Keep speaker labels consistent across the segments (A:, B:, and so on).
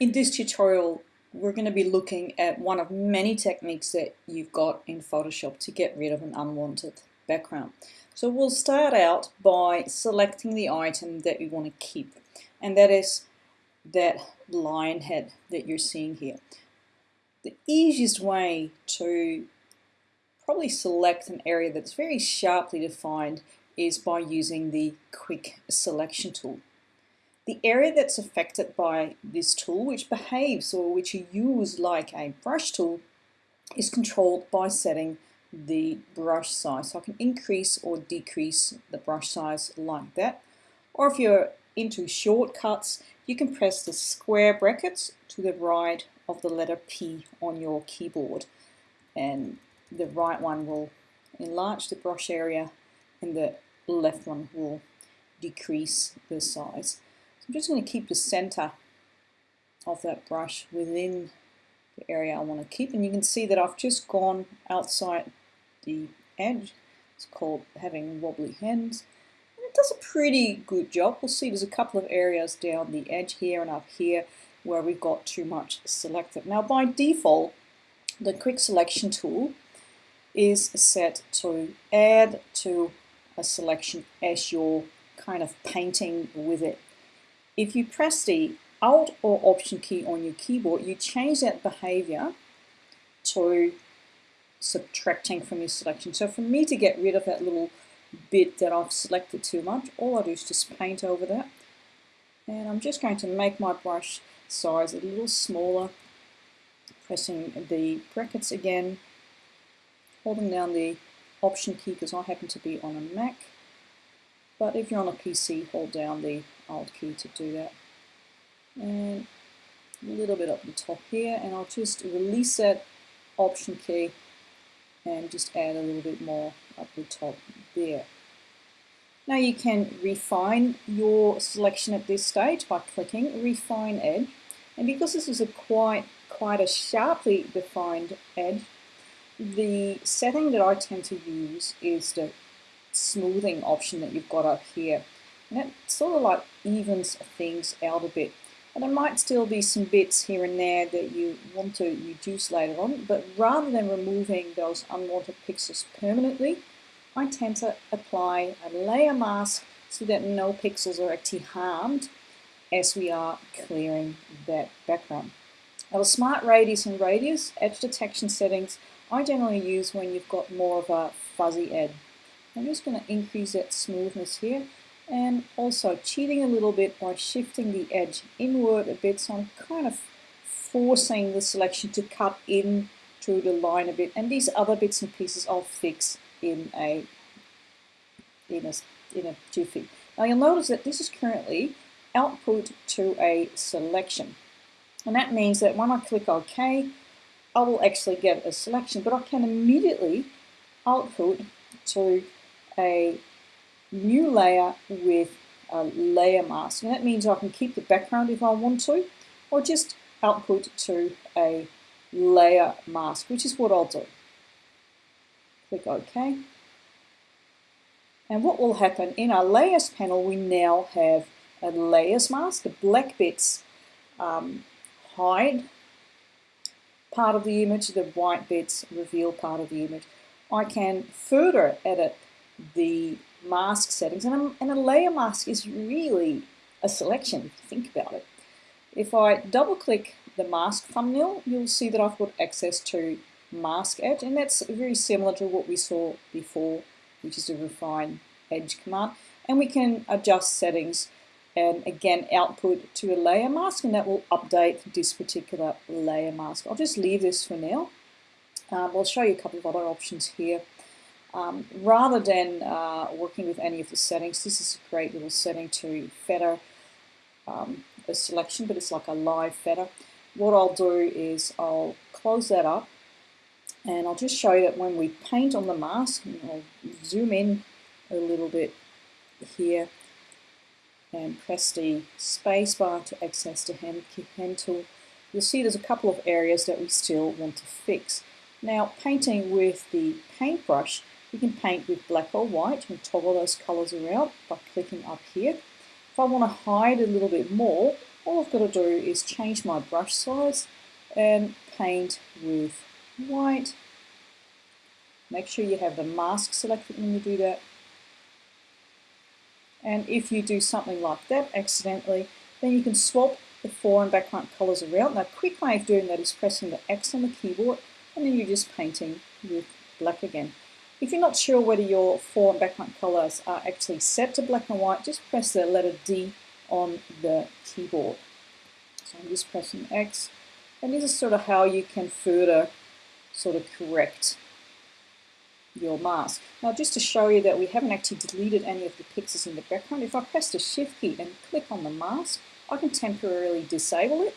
A: In this tutorial, we're going to be looking at one of many techniques that you've got in Photoshop to get rid of an unwanted background. So we'll start out by selecting the item that we want to keep, and that is that lion head that you're seeing here. The easiest way to probably select an area that's very sharply defined is by using the quick selection tool. The area that's affected by this tool, which behaves or which you use like a brush tool, is controlled by setting the brush size. So I can increase or decrease the brush size like that. Or if you're into shortcuts, you can press the square brackets to the right of the letter P on your keyboard. And the right one will enlarge the brush area and the left one will decrease the size. I'm just going to keep the center of that brush within the area I want to keep and you can see that I've just gone outside the edge. It's called having wobbly hands. And it does a pretty good job. We'll see there's a couple of areas down the edge here and up here where we've got too much selected. Now by default, the quick selection tool is set to add to a selection as you're kind of painting with it if you press the Alt or Option key on your keyboard, you change that behavior to subtracting from your selection. So for me to get rid of that little bit that I've selected too much, all I do is just paint over that. And I'm just going to make my brush size a little smaller, pressing the brackets again, holding down the Option key because I happen to be on a Mac. But if you're on a PC, hold down the Alt key to do that. And a little bit up the top here, and I'll just release that Option key and just add a little bit more up the top there. Now you can refine your selection at this stage by clicking Refine Edge. And because this is a quite, quite a sharply defined edge, the setting that I tend to use is the smoothing option that you've got up here. And it sort of like evens things out a bit. And there might still be some bits here and there that you want to reduce later on, but rather than removing those unwanted pixels permanently, I tend to apply a layer mask so that no pixels are actually harmed as we are clearing that background. Now the smart radius and radius edge detection settings I generally use when you've got more of a fuzzy edge. I'm just going to increase that smoothness here. And also cheating a little bit by shifting the edge inward a bit. So I'm kind of forcing the selection to cut in to the line a bit. And these other bits and pieces I'll fix in a in a, in a jiffy. Now you'll notice that this is currently output to a selection. And that means that when I click OK I will actually get a selection but I can immediately output to a new layer with a layer mask. And that means I can keep the background if I want to, or just output to a layer mask, which is what I'll do. Click OK. And what will happen in our layers panel, we now have a layers mask. The black bits um, hide part of the image, the white bits reveal part of the image. I can further edit the mask settings. And a, and a layer mask is really a selection, if you think about it. If I double click the mask thumbnail, you'll see that I've got access to mask edge, and that's very similar to what we saw before, which is the refine edge command. And we can adjust settings and again output to a layer mask, and that will update this particular layer mask. I'll just leave this for now. Um, I'll show you a couple of other options here. Um, rather than uh, working with any of the settings, this is a great little setting to feather um, a selection, but it's like a live feather. What I'll do is I'll close that up and I'll just show you that when we paint on the mask, I'll zoom in a little bit here and press the spacebar to access the hand, hand tool, you'll see there's a couple of areas that we still want to fix. Now painting with the paintbrush, you can paint with black or white and toggle those colors around by clicking up here. If I want to hide a little bit more, all I've got to do is change my brush size and paint with white. Make sure you have the mask selected when you do that. And if you do something like that accidentally, then you can swap the fore and background colors around. Now, a quick way of doing that is pressing the X on the keyboard and then you're just painting with black again. If you're not sure whether your fore and background colors are actually set to black and white, just press the letter D on the keyboard. So I'm just pressing X, and this is sort of how you can further sort of correct your mask. Now just to show you that we haven't actually deleted any of the pixels in the background, if I press the shift key and click on the mask, I can temporarily disable it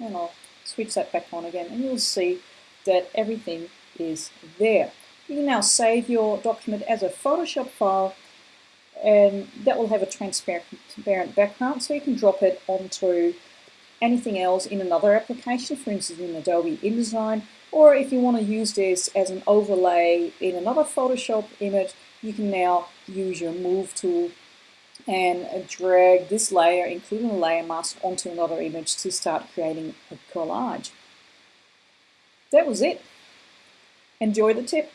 A: and I'll switch that back on again and you'll see that everything is there. You can now save your document as a Photoshop file and that will have a transparent background so you can drop it onto anything else in another application, for instance in Adobe InDesign, or if you want to use this as an overlay in another Photoshop image, you can now use your Move tool and drag this layer, including the layer mask, onto another image to start creating a collage. That was it. Enjoy the tip.